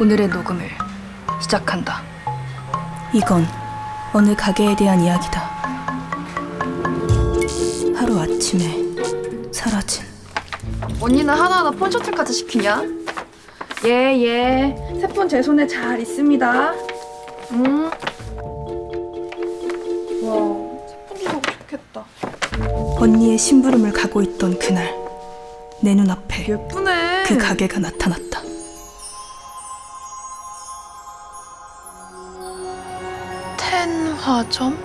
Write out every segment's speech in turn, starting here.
오늘의 녹음을 시작한다. 이건 어느 가게에 대한 이야기다. 하루 아침에 사라진 언니는 하나하나 폰 셔틀까지 시키냐? 예, 예. 새 폰 제 손에 잘 있습니다. 음. 와, 새폰 사고 좋겠다. 언니의 심부름을 가고 있던 그날 내 눈앞에 예쁘네. 그 가게가 나타났다. 텐화점?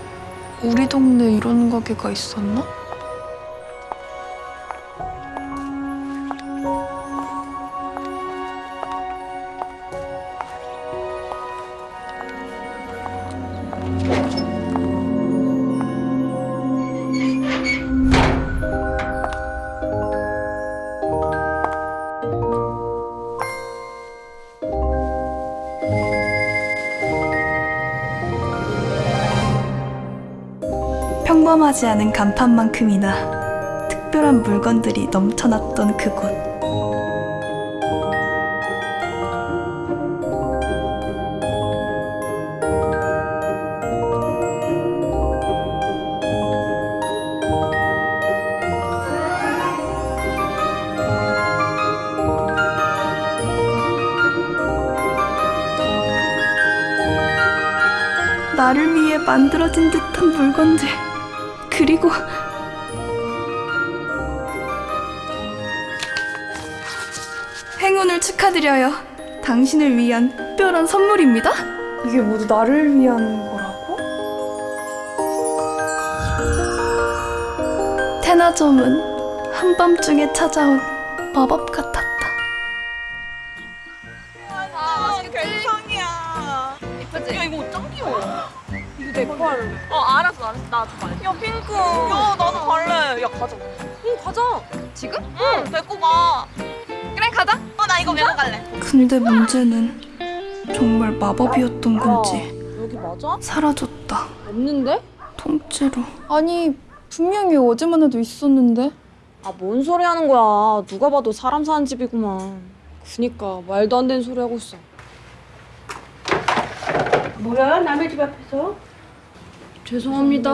우리 동네 이런 가게가 있었나? 평범하지 않은 간판만큼이나 특별한 물건들이 넘쳐났던 그곳. 나를 위해 만들어진 듯한 물건들. 그리고 행운을 축하드려요. 당신을 위한 특별한 선물입니다. 이게 모두 나를 위한 거라고? 테나점은 한밤중에 찾아온 마법 같았다. 아, 내 거 할래. 어, 알았어, 알았어. 나도 갈래. 야, 핑크. 야, 나도 갈래. 야, 가자. 응, 가자. 지금? 응, 데리고 가. 그래, 가자. 어, 나 이거 메고 갈래. 근데 문제는 정말 마법이었던 건지 여기 맞아? 사라졌다. 없는데? 통째로. 아니, 분명히 어제만 해도 있었는데. 아, 뭔 소리 하는 거야. 누가 봐도 사람 사는 집이구만. 그니까, 말도 안 되는 소리 하고 있어. 뭐야 남의 집 앞에서? 죄송합니다.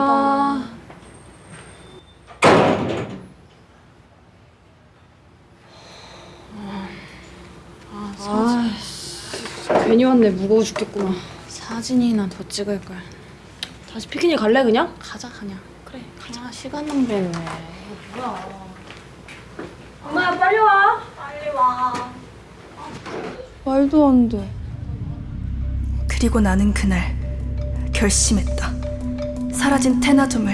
아, 사진. 괜히 왔네. 무거워 죽겠구나. 사진이나 더 찍을 걸. 다시 피크닉 갈래 그냥? 가자 그냥. 그래. 가자. 아, 시간 낭비했네. 이거 뭐야? 엄마 빨리 와. 빨리 와. 말도 안 돼. 그리고 나는 그날 결심했다. 사라진 테나점을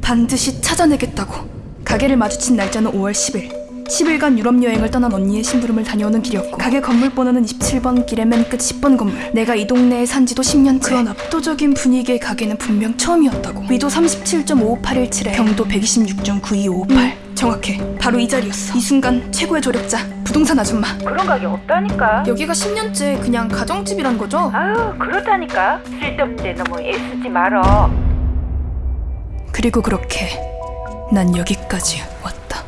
반드시 찾아내겠다고. 가게를 마주친 날짜는 5월 10일. 10일간 유럽 여행을 떠난 언니의 심부름을 다녀오는 길이었고 가게 건물 번호는 27번 길의 맨 끝 10번 건물 내가 이 동네에 산 지도 10년째 그런 압도적인 분위기의 가게는 분명 처음이었다고 위도 37.55817에 경도 126.9258 정확해 바로 이 자리였어 이 순간 최고의 조력자 부동산 아줌마 그런 가게 없다니까. 여기가 10년째 그냥 가정집이란 거죠? 아유 그렇다니까. 쓸데없는데 너무 애쓰지 말어. 그리고 그렇게 난 여기까지 왔다.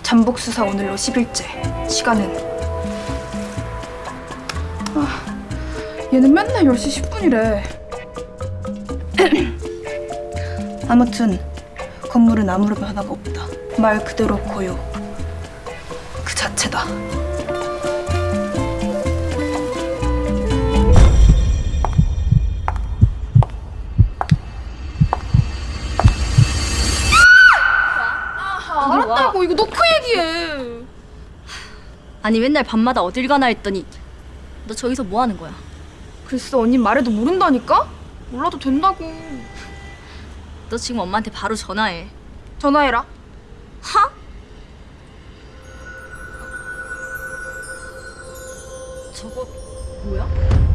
잠복 수사 오늘로 10일째. 시간은 얘는 맨날 10시 10분이래. 아무튼 건물은 아무런 변화가 없다. 말 그대로 고요. 그 자체다. 알았다고 이거 놓고 얘기해. 아니 맨날 밤마다 어딜 가나 했더니 너 저기서 뭐 하는 거야? 글쎄 언니 말해도 모른다니까? 몰라도 된다고. 너 지금 엄마한테 바로 전화해. 전화해라. 하? 저거 뭐야?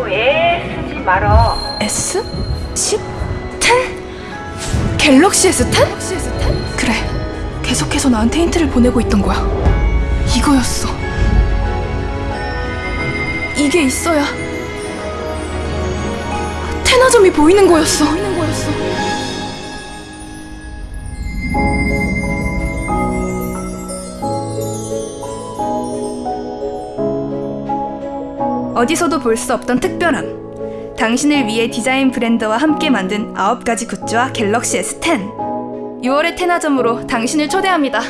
너무 애쓰지 말어. S? 10? 10? 갤럭시 S10? 갤럭시 S10? 그래. 계속해서 나한테 힌트를 보내고 있던 거야. 이거였어. 이게 있어야 테나점이 보이는 거였어. 보이는 거였어. 어디서도 볼 수 없던 특별함. 당신을 위해 디자인 브랜드와 함께 만든 아홉 가지 굿즈와 갤럭시 S10. 6월의 테나점으로 당신을 초대합니다.